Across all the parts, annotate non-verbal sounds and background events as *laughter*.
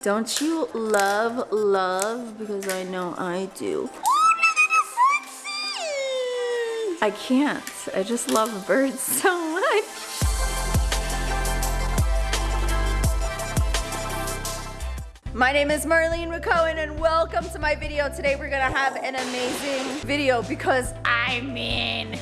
Don't you love love? Because I know I do. I can't. I just love birds *laughs* so much. My name is Marlene McCohen and welcome to my video. Today we're gonna have an amazing video because I mean.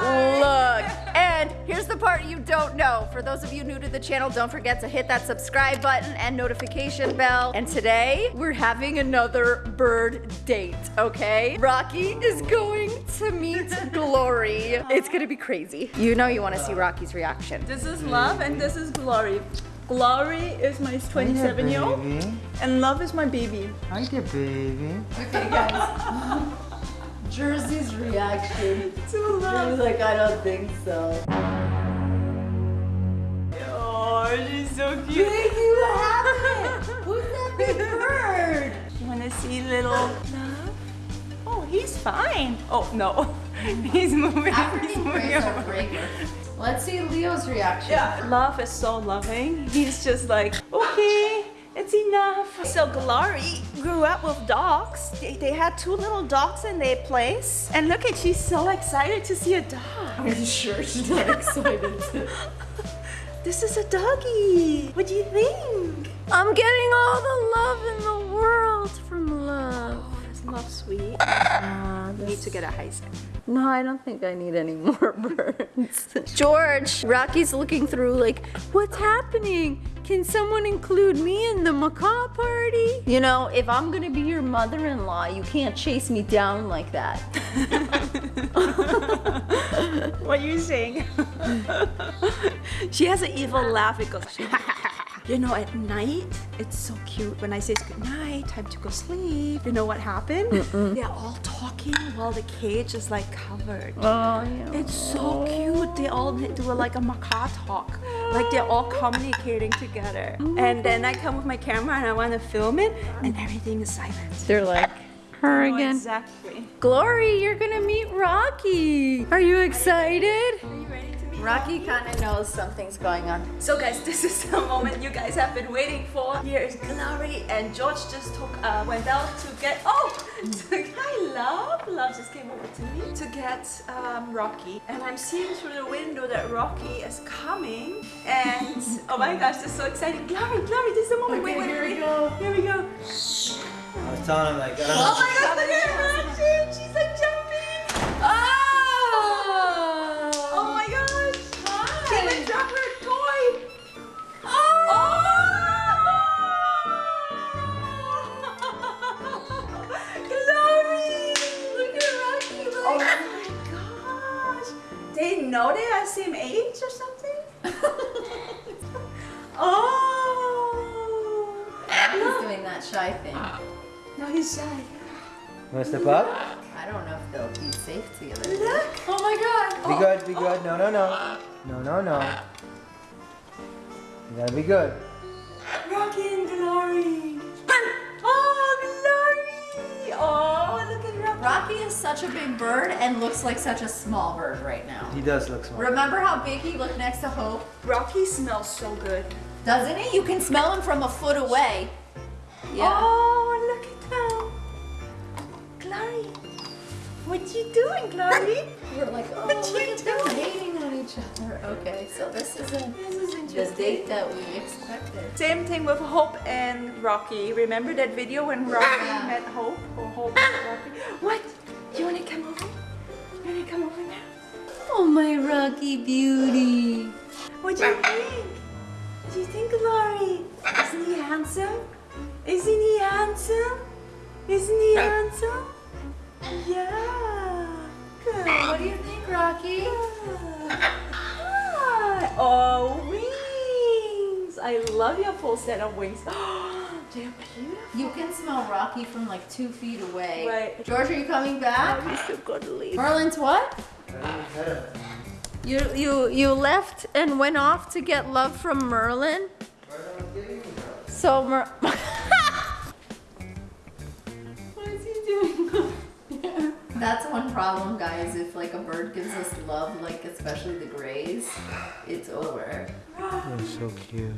Look. And here's the part you don't know. For those of you new to the channel, don't forget to hit that subscribe button and notification bell. And today we're having another bird date, okay? Rocky is going to meet *laughs* Glory. It's gonna be crazy. You know you wanna see Rocky's reaction. This is Love and this is Glory. Glory is my 27 year old and Love is my baby. Hi there, baby. Okay guys. *laughs* Jersey's reaction. To She was like, I don't think so. Oh, she's so cute. Baby, what happened? Who's that big bird? You wanna see little Love? Oh, he's fine. Oh, no. Hmm. *laughs* he's moving. he's African moving over. Let's see Leo's reaction. Yeah, Love is so loving. He's just like, okay, enough. So Glory grew up with dogs. They, they had two little dogs in their place. And look at, she's so excited to see a dog. Are you sure she's not *laughs* excited? This is a doggy. What do you think? I'm getting all the love in the world from love. Oh, Is love sweet? Ah, You need to get a hyacinth. No, I don't think I need any *laughs* more birds. George, Rocky's looking through like, what's happening? Can someone include me in the macaw party? You know, if I'm gonna be your mother-in-law, you can't chase me down like that. *laughs* what are you saying? she has an evil laugh because *laughs* she You know, at night, it's so cute. When I say it's good night, time to go sleep, you know what happened? They're all talking while the cage is like covered. Oh, yeah. It's so cute. They all do like a macaw talk. Like they're all communicating together. Oh, and then I come with my camera and I want to film it and everything is silent. They're like, her Oh, again. exactly. Glory, you're gonna meet Rocky. Are you excited? Rocky kind of knows something's going on. So guys, *laughs* this is the moment you guys have been waiting for. Here is Glory and George just took uh, went out to get oh *laughs* to, hi love love just came over to me to get um, Rocky and I'm seeing through the window that Rocky is coming and oh my gosh this is so exciting Glory Glory this is the moment wait Okay, wait here we go. here we go I was telling him like, I don't oh know. my gosh look at her reaction she's Be good, be good. No, no, no. No, no, no. You gotta be good. Rocky and Glory! Oh, Glory! Oh, look at Rocky! Rocky is such a big bird and looks like such a small bird right now. He does look small. Remember how big he looked next to Hope? Rocky smells so good. Doesn't he? You can smell him from a foot away. Yeah. Oh, What you doing, Glory? *laughs* We're like, oh, What look you at them doing? hating on each other. Okay, so this isn't this is the interesting. date that we expected. Same thing with Hope and Rocky. Remember that video when Rocky Yeah. met Hope? Or Hope met ah! Rocky? What? Do you wanna come over? You wanna come over now? Oh, my Rocky beauty. What do you think? What do you think, Glory? Isn't he handsome? Isn't he handsome? Isn't he handsome? Yeah. Rocky? Hi. Oh, wings! I love your full set of wings. *gasps* They're beautiful. You can smell Rocky from like two feet away. Right. George, are you coming back? We still gotta leave. Merlin's what? You you you left and went off to get love from Merlin. So Mer. *laughs* That's one problem, guys. If like a bird gives us love, like especially the grays, it's over. They're so cute.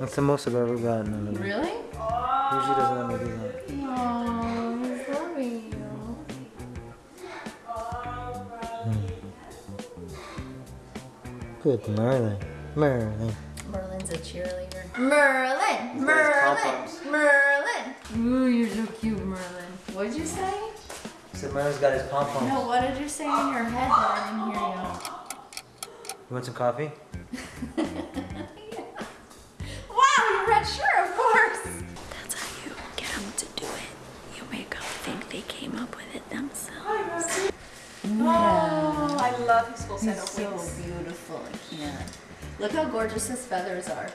That's the most I've ever gotten. Really? Usually doesn't let me do that. Aww, he's loving you. Hmm. Good morning, Merlin. Merlin's a cheerleader. Merlin! Merlin! Merlin! Ooh, you're so cute, Merlin. What'd you say? So Merlin's got his pom poms. No, what did you say in your head that I didn't hear you? You want some coffee? *laughs* love his full set of so wings. beautiful, I can't. Look how gorgeous his feathers are.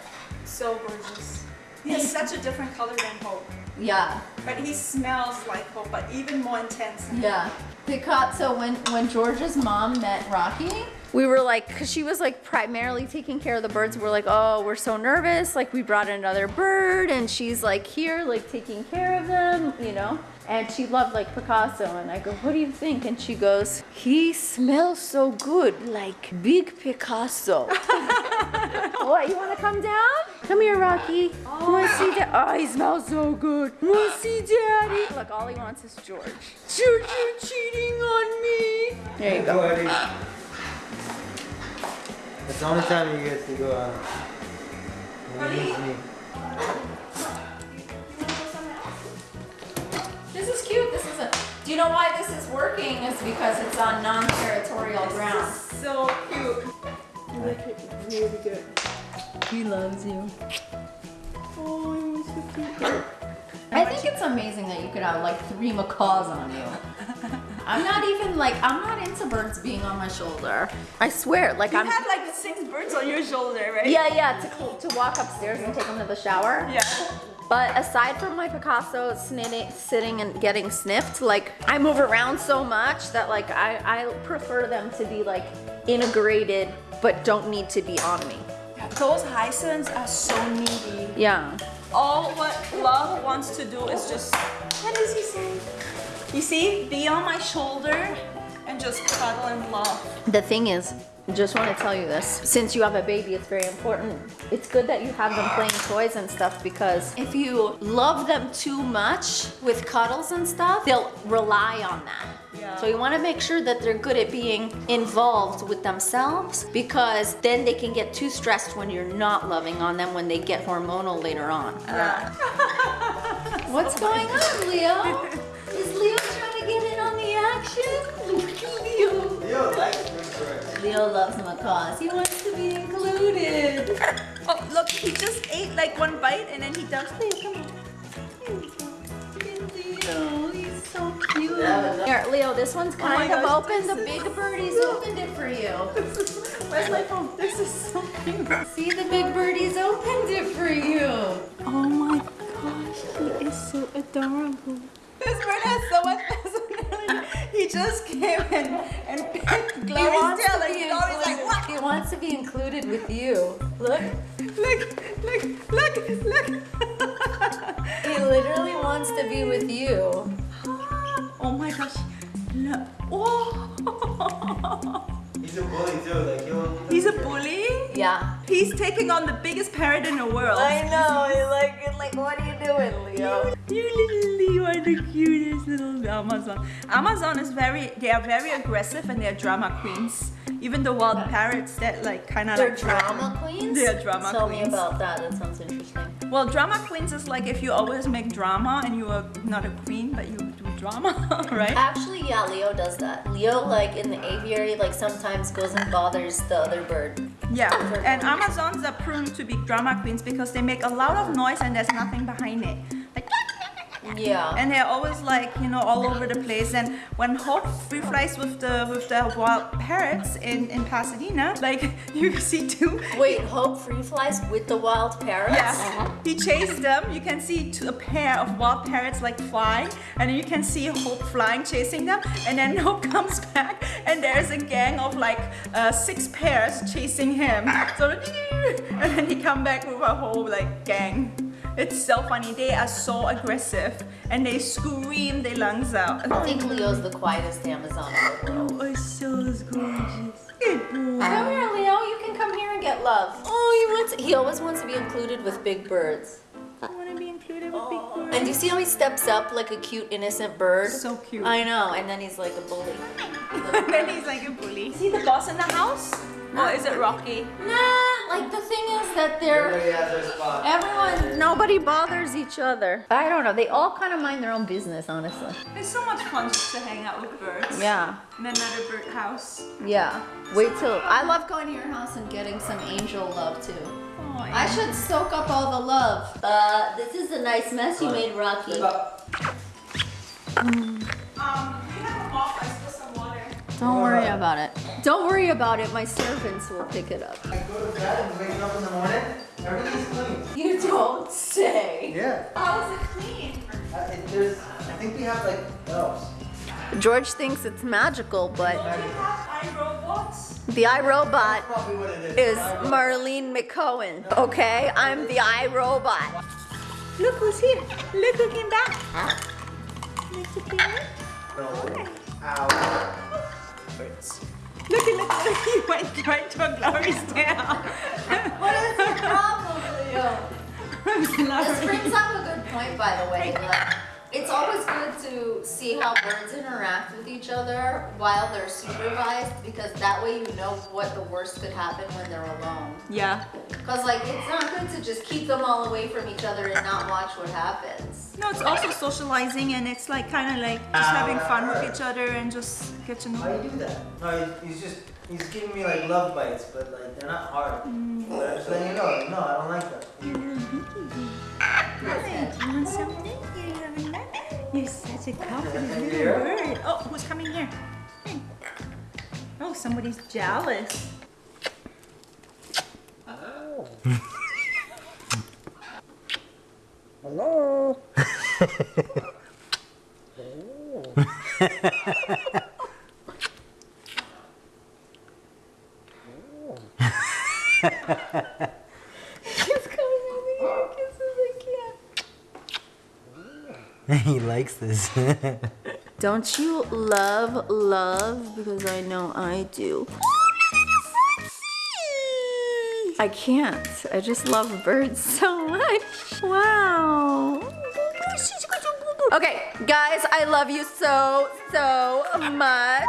So gorgeous. He has such a different color than Hope. Yeah, But he smells like Hope, but even more intense. yeah. Picasso, when, when George's mom met Rocky, we were like, cause she was like primarily taking care of the birds. We're like, oh, we're so nervous. Like we brought another bird and she's like here, like taking care of them, you know? And she loved like Picasso. And I go, what do you think? And she goes, he smells so good, like big Picasso. *laughs* what, you wanna come down? Come here, Rocky. You wanna see Dad? Oh, he smells so good. You wanna see Daddy? Look, all he wants is George. George, you're cheating on me. There you go. Eddie. That's the only time you get to go out. When This is cute. This is a. Do you know why this is working? It's because it's on non-territorial ground. So cute. Look at really good. He loves you. Oh, I think it's amazing that you could have like three macaws on you. I'm not even like I'm not into birds being on my shoulder. I swear, like You I'm. have like six birds on your shoulder, right? Yeah, yeah, to, to walk upstairs and take them to the shower. Yeah. But aside from my Picasso sitting and getting sniffed, like I move around so much that like I, I prefer them to be like integrated but don't need to be on me. Those hyacinths are so needy. Yeah. All what love wants to do is just, what is he saying? You see, be on my shoulder and just cuddle and love. The thing is, just want to tell you this. Since you have a baby, it's very important. It's good that you have them playing toys and stuff because if you love them too much with cuddles and stuff, they'll rely on that. Yeah. So you want to make sure that they're good at being involved with themselves because then they can get too stressed when you're not loving on them when they get hormonal later on. Yeah. *laughs* What's going on, Leo? *laughs* Is Leo trying to get in on the action? Look at Leo. Leo birds. Leo loves macaws. He wants to be included. Oh, look, he just ate like one bite and then he dumps Leo, come on. Leo, he's so cute. Here, Leo, this one's Oh kind of gosh, open. The big is birdie's opened it for you. *laughs* Where's my phone? This is so cute. See, the big birdie's opened it for you. Oh my gosh, he is so adorable. This bird has so much personality. *laughs* He just came and, and *laughs* picked He Glory's wants, tail to and be Glory's like, included. what? he wants to be included with you. Look, Look, look, look, look. *laughs* he literally wants to be with you. *gasps* oh my gosh. Look. Oh. He's a bully too. Like he'll. He's a bully. Yeah. He's taking on the biggest parrot in the world. I know. Like, like, what are you doing, Leo? You little Leo are the cutest little Amazon. Amazon is very, they are very aggressive and they're drama queens. Even the wild parrots that like kind of like drama queens? They're drama Tell queens. Tell me about that. That sounds interesting. Well, drama queens is like if you always make drama and you are not a queen but you do drama, *laughs* right? Actually, yeah, Leo does that. Leo, like in the aviary, like sometimes goes and bothers the other bird. Yeah, and Amazons are prone to be drama queens because they make a lot of noise and there's nothing behind it. Yeah. and they're always like you know all over the place. And when Hope free flies with the with the wild parrots in in Pasadena like *laughs* you see two. Wait, Hope free flies with the wild parrots? yeah he chased them. You can see two, a pair of wild parrots like flying. And you can see Hope flying chasing them. And then *laughs* Hope comes back. And there's a gang of like uh, six pairs chasing him. So *laughs* and then he come back with a whole like gang it's so funny they are so aggressive and they scream their lungs out I think Leo's the quietest Amazon in the world. Oh, so gorgeous. Good boy. Come here, Leo. You can come here and get love. Oh, he wants he always wants to be included with big birds. I want to be included with big birds. And do you see how he steps up like a cute innocent bird? So cute. I know, and then he's like a bully. *laughs* And then he's like a bully. Is he the boss in the house? Or is it Rocky? Nah, like the thing is that they're Everybody has their spot. everyone nobody bothers each other. I don't know. They all kind of mind their own business, honestly. It's so much fun just to hang out with birds. Yeah. Men at a bird house. Yeah. Wait till I love going to your house and getting some angel love too. Oh, I should soak up all the love. Uh, this is a nice mess you made, Rocky. Step. Um, you have a mop. I spilled some water. Don't worry about it. Don't worry about it. My servants will pick it up. I go to bed and wake up in the morning. Everything's clean. You don't say. Yeah. How is it clean? Uh, it, there's, I think we have like elves. George thinks it's magical, but Don't you have iRobots? the iRobot That's probably what it is. is Marlene McCohen. Okay, I'm the iRobot. Look who's here. Look who came back. Look who came back. No. Ow. Birds. Look, look, look. He went right to Glory's tail. What is the problem, Leo? *laughs* This Glory. brings up a good point, by the way. Like, it's always good to see how birds interact with each other while they're supervised because that way you know what the worst could happen when they're alone. Yeah. Because, like, it's not good to just keep them all away from each other and not watch what happens. No, it's also socializing and it's like kind of like just having fun with each other and just get to Why know. you do that? No, he's just, he's giving me like love bites, but like they're not hard. But I'm just letting you know, no, I don't like that. Mm-hmm. Hi, do you want something? You're such a confident little Here. bird. Oh, who's coming here? Hey. Oh, somebody's jealous. Oh. *laughs* Hello. *laughs* He's coming over here, kisses the cat. *laughs* Don't you love love? Because I know I do. I can't. I just love birds so much. Wow. Okay, guys, I love you so, so much.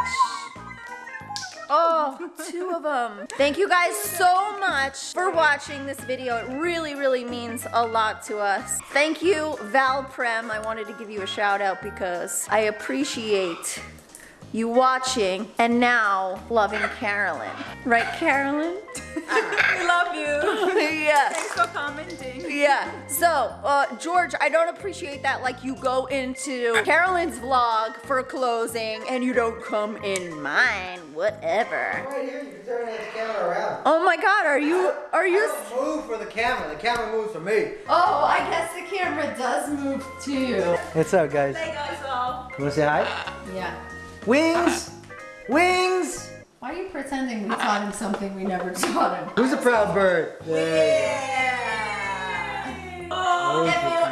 Oh, two of them. Thank you guys so much for watching this video. It really, really means a lot to us. Thank you, Val Prem. I wanted to give you a shout out because I appreciate you watching and now loving Carolyn. Right, Carolyn? *laughs* we love you. *laughs* yeah. Thanks for commenting. Yeah. So, uh, George, I don't appreciate that. Like, you go into Carolyn's vlog for closing and you don't come in mine. Whatever. right here, you can turn the camera around. Oh my God, are you are I you? don't move for the camera. The camera moves for me. Oh, I guess the camera does move too. What's up, guys? Hey guys, all. You wanna say hi? Yeah. Wings! Wings! Why are you pretending we taught him something we never taught him? Who's a proud bird? Oh, If you,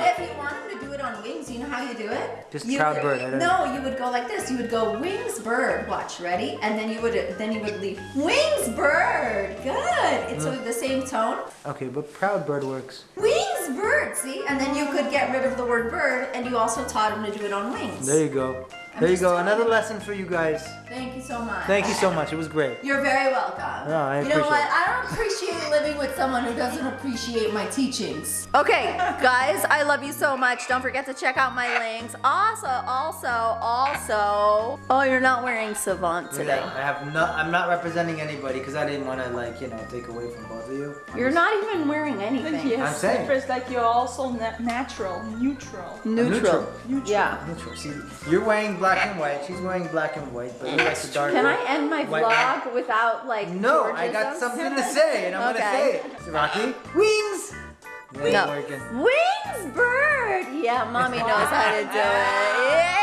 how you do it? Just You proud bird, I don't- No, you would go like this. You would go wings bird. Watch, ready? And then you would then you would leave wings bird. Good. It's Mm. with the same tone. Okay, but proud bird works. Wings bird. See, and then you could get rid of the word bird, and you also taught him to do it on wings. There you go. I'm There you go. Another you. lesson for you guys. Thank you so much. Thank you so much. It was great. You're very welcome. No, I you know what? it. I don't appreciate living with someone who doesn't appreciate my teachings. Okay, guys, I love you so much. Don't forget to check out my links. Also, also, also. Oh, you're not wearing Savant today. I have not. I'm not representing anybody because I didn't want to like you know take away from both of you. I'm You're just- not even wearing anything. Yes, I'm saying. First, like you're also na- natural, neutral. Neutral. Neutral. Yeah. Neutral. See, you're wearing black and white. She's wearing black and white, but you like the dark. Can I end my White vlog without like No, I got something to say, and I'm Okay. gonna say it. So, Rocky, wings. No. Wings bird. Yeah, mommy *laughs* knows how to do it. Yeah.